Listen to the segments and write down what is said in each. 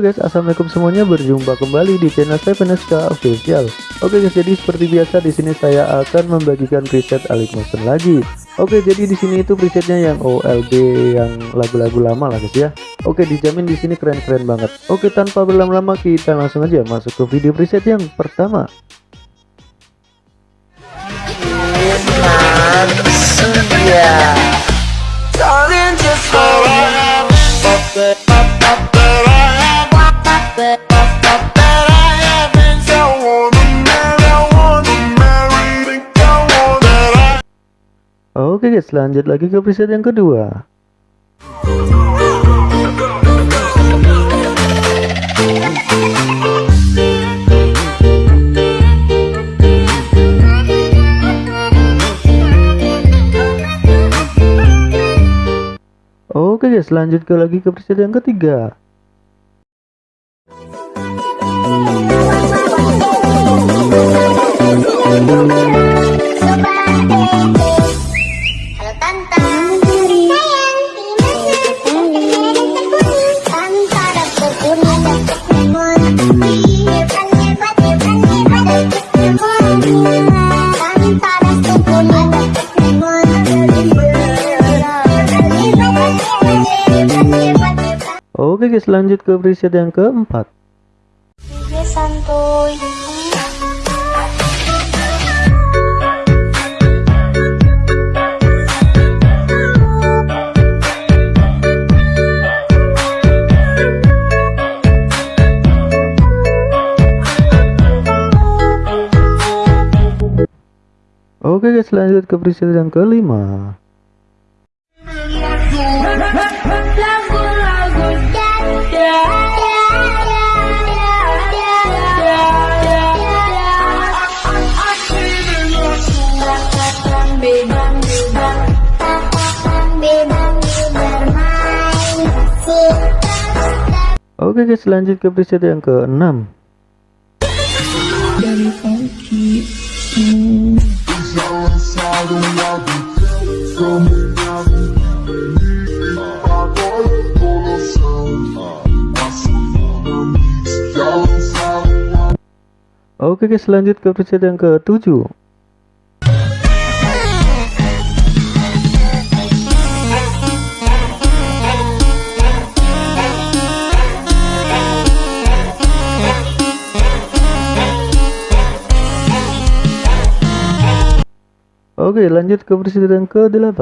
Guys, assalamualaikum semuanya. Berjumpa kembali di channel saya Veneska Official. Oke guys, jadi seperti biasa di sini saya akan membagikan preset Alik Motion lagi. Oke, jadi di sini itu presetnya yang OLB yang lagu-lagu lama lah guys ya. Oke, dijamin di sini keren-keren banget. Oke, tanpa berlama-lama kita langsung aja masuk ke video preset yang pertama. Oke guys, lanjut lagi ke preset yang kedua. Oke guys, lanjut ke lagi ke preset yang ketiga. Guys, lanjut ke preset yang keempat. santuy Oke guys, lanjut ke preset yang kelima. Oke guys, lanjut ke preset yang keenam. Oke guys, lanjut ke preset yang ketujuh. Oke, lanjut ke preset yang ke-8.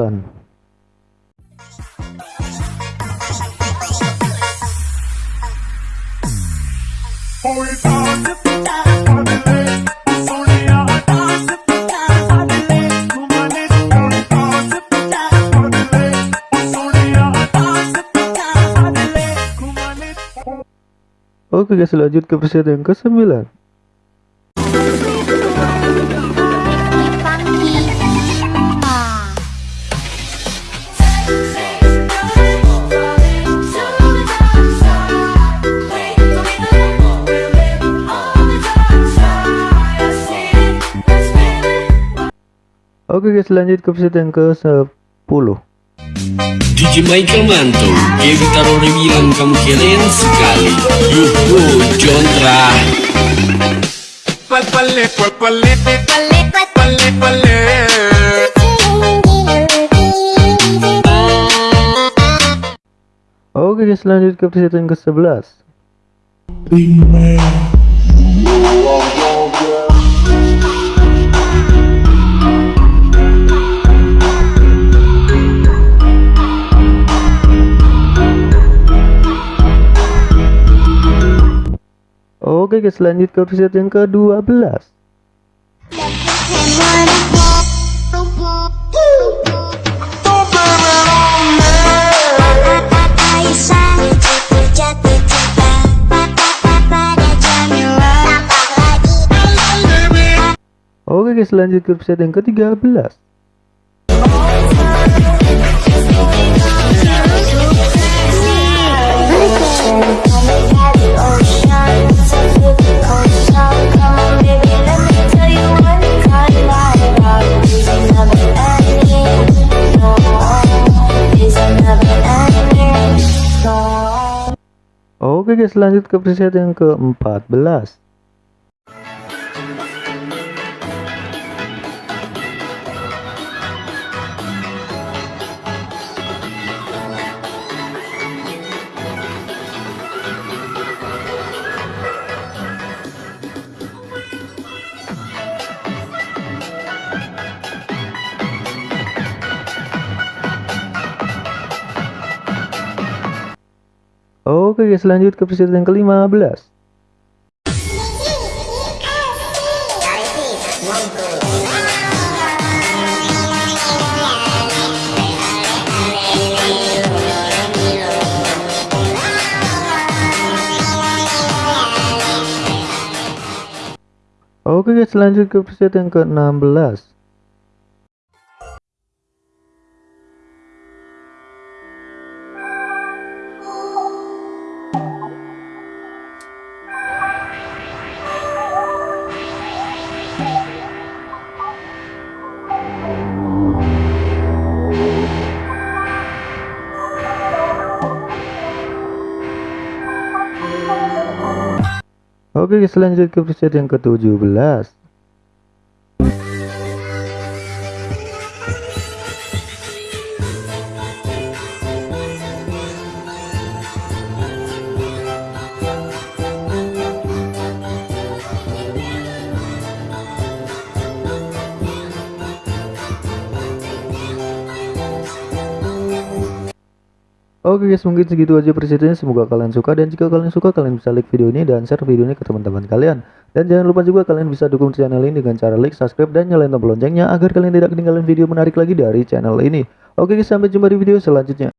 Oke guys, lanjut ke preset yang ke-9. Oke guys, lanjut ke preset yang ke-10. DJ Michael Manto, dia taruh bilang kamu keren sekali. Yuk, Jontra. Pal pale, pal pale, pale pale. Oke guys, lanjut ke preset yang ke-11. Oke guys, lanjut ke preset yang ke-12. Oke guys, lanjut ke preset yang ke-13. Oke guys lanjut ke preset yang ke-14 Oke guys lanjut ke preset yang ke-15 Oke guys lanjut ke preset yang ke-16 Oke lanjut ke preset yang ke-17 Oke guys mungkin segitu aja presetnya. Semoga kalian suka dan jika kalian suka kalian bisa like video ini dan share video ini ke teman-teman kalian. Dan jangan lupa juga kalian bisa dukung channel ini dengan cara like subscribe dan nyalain tombol loncengnya agar kalian tidak ketinggalan video menarik lagi dari channel ini. Oke guys sampai jumpa di video selanjutnya